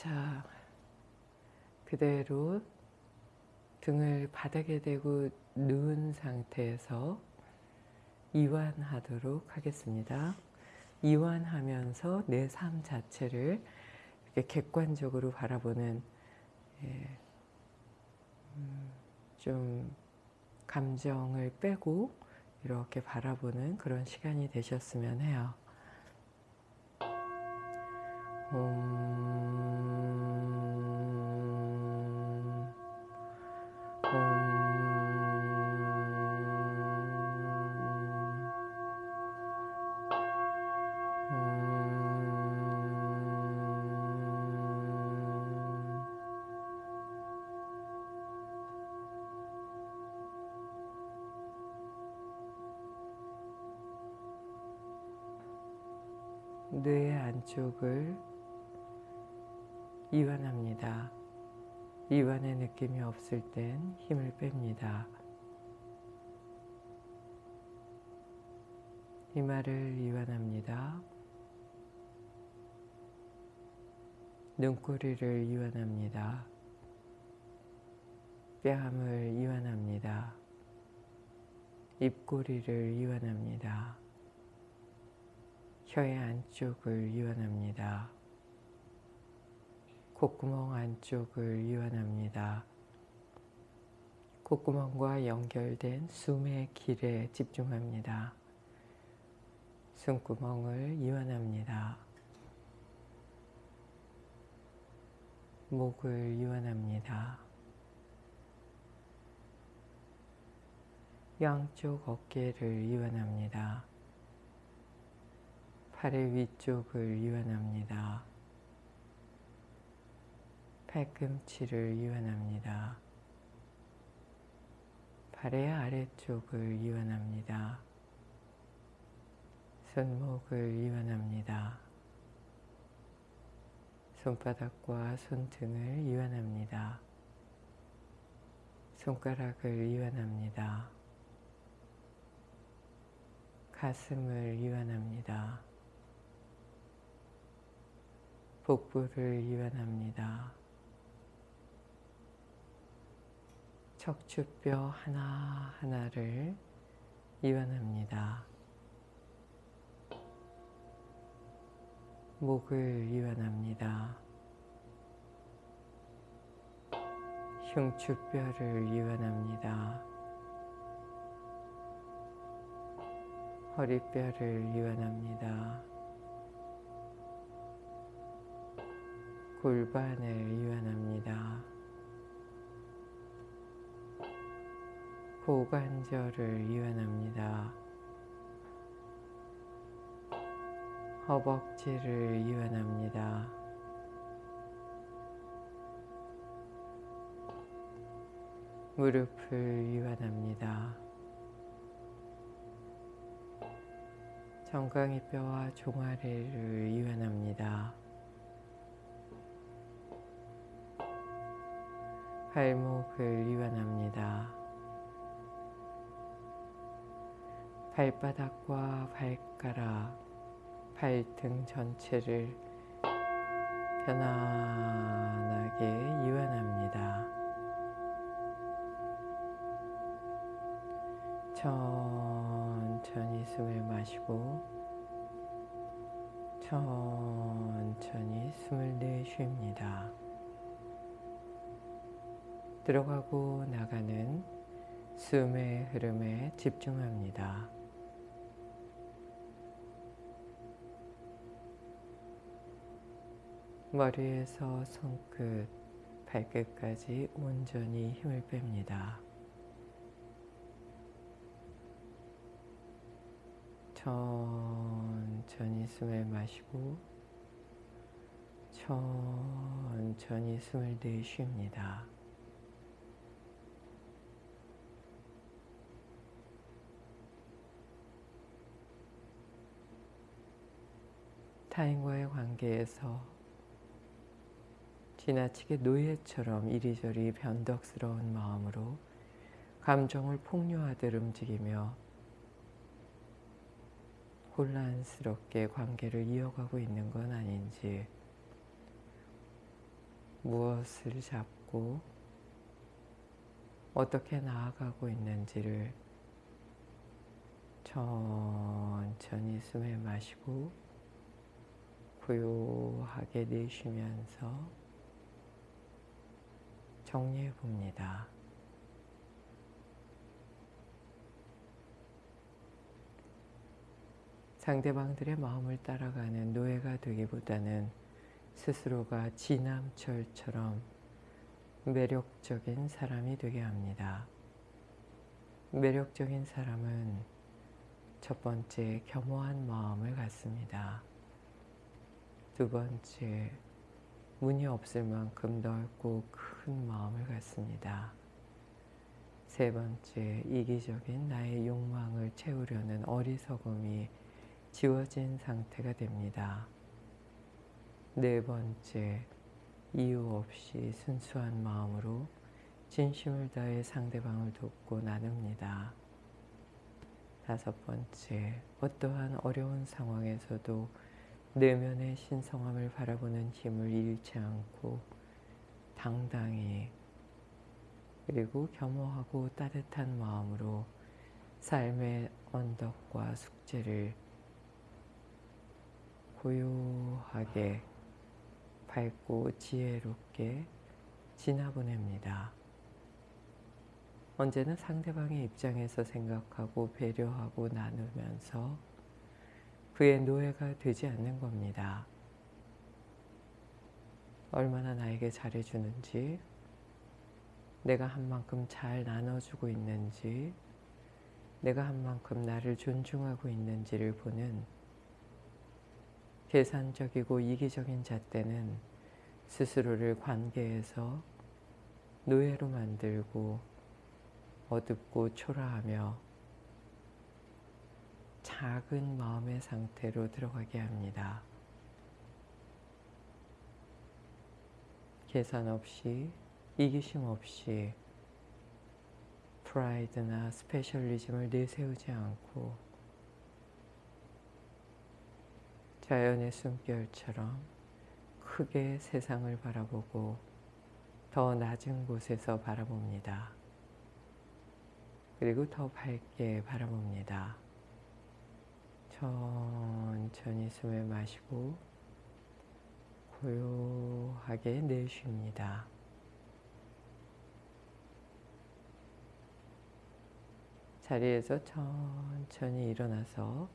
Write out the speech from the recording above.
자, 그대로 등을 바닥에 대고 누운 상태에서 이완하도록 하겠습니다. 이완하면서 내 삶 자체를 이렇게 객관적으로 바라보는 예, 음, 좀 감정을 빼고 이렇게 바라보는 그런 시간이 되셨으면 해요. 음, 뇌 안쪽을 이완합니다. 이완의 느낌이 없을 땐 힘을 뺍니다. 이마를 이완합니다. 눈꼬리를 이완합니다. 뺨을 이완합니다. 입꼬리를 이완합니다. 혀의 안쪽을 이완합니다. 콧구멍 안쪽을 이완합니다. 콧구멍과 연결된 숨의 길에 집중합니다. 숨구멍을 이완합니다. 목을 이완합니다. 양쪽 어깨를 이완합니다. 팔의 위쪽을 이완합니다. 팔꿈치를 이완합니다. 발의 아래쪽을 이완합니다. 손목을 이완합니다. 손바닥과 손등을 이완합니다. 손가락을 이완합니다. 가슴을 이완합니다. 복부를 이완합니다. 척추뼈 하나하나를 이완합니다. 목을 이완합니다. 흉추뼈를 이완합니다. 허리뼈를 이완합니다. 골반을 이완합니다. 고관절을 이완합니다. 허벅지를 이완합니다. 무릎을 이완합니다. 정강이 뼈와 종아리를 이완합니다. 발목을 이완합니다. 발바닥과 발가락, 발등 전체를 편안하게 이완합니다. 천천히 숨을 마시고 천천히 숨을 내쉽니다. 들어가고 나가는 숨의 흐름에 집중합니다. 머리에서 손끝, 발끝까지 온전히 힘을 뺍니다. 천천히 숨을 마시고 천천히 숨을 내쉽니다. 타인과의 관계에서 지나치게 노예처럼 이리저리 변덕스러운 마음으로 감정을 폭로하듯 움직이며 혼란스럽게 관계를 이어가고 있는 건 아닌지 무엇을 잡고 어떻게 나아가고 있는지를 천천히 숨을 마시고 고요하게 내쉬면서 정리해 봅니다. 상대방들의 마음을 따라가는 노예가 되기보다는 스스로가 지남철처럼 매력적인 사람이 되게 합니다. 매력적인 사람은 첫 번째 겸허한 마음을 갖습니다. 두 번째 문이 없을 만큼 넓고 큰 마음을 갖습니다. 세 번째 이기적인 나의 욕망을 채우려는 어리석음이 지워진 상태가 됩니다. 네 번째, 이유 없이 순수한 마음으로 진심을 다해 상대방을 돕고 나눕니다. 다섯 번째, 어떠한 어려운 상황에서도 내면의 신성함을 바라보는 힘을 잃지 않고 당당히 그리고 겸허하고 따뜻한 마음으로 삶의 언덕과 숙제를 고요하게 밝고 지혜롭게 지나보냅니다. 언제나 상대방의 입장에서 생각하고 배려하고 나누면서 그의 노예가 되지 않는 겁니다. 얼마나 나에게 잘해주는지, 내가 한 만큼 잘 나눠주고 있는지, 내가 한 만큼 나를 존중하고 있는지를 보는 계산적이고 이기적인 잣대는 스스로를 관계에서 노예로 만들고 어둡고 초라하며 작은 마음의 상태로 들어가게 합니다. 계산 없이 이기심 없이 프라이드나 스페셜리즘을 내세우지 않고 자연의 숨결처럼 크게 세상을 바라보고 더 낮은 곳에서 바라봅니다. 그리고 더 밝게 바라봅니다. 천천히 숨을 마시고 고요하게 내쉽니다. 자리에서 천천히 일어나서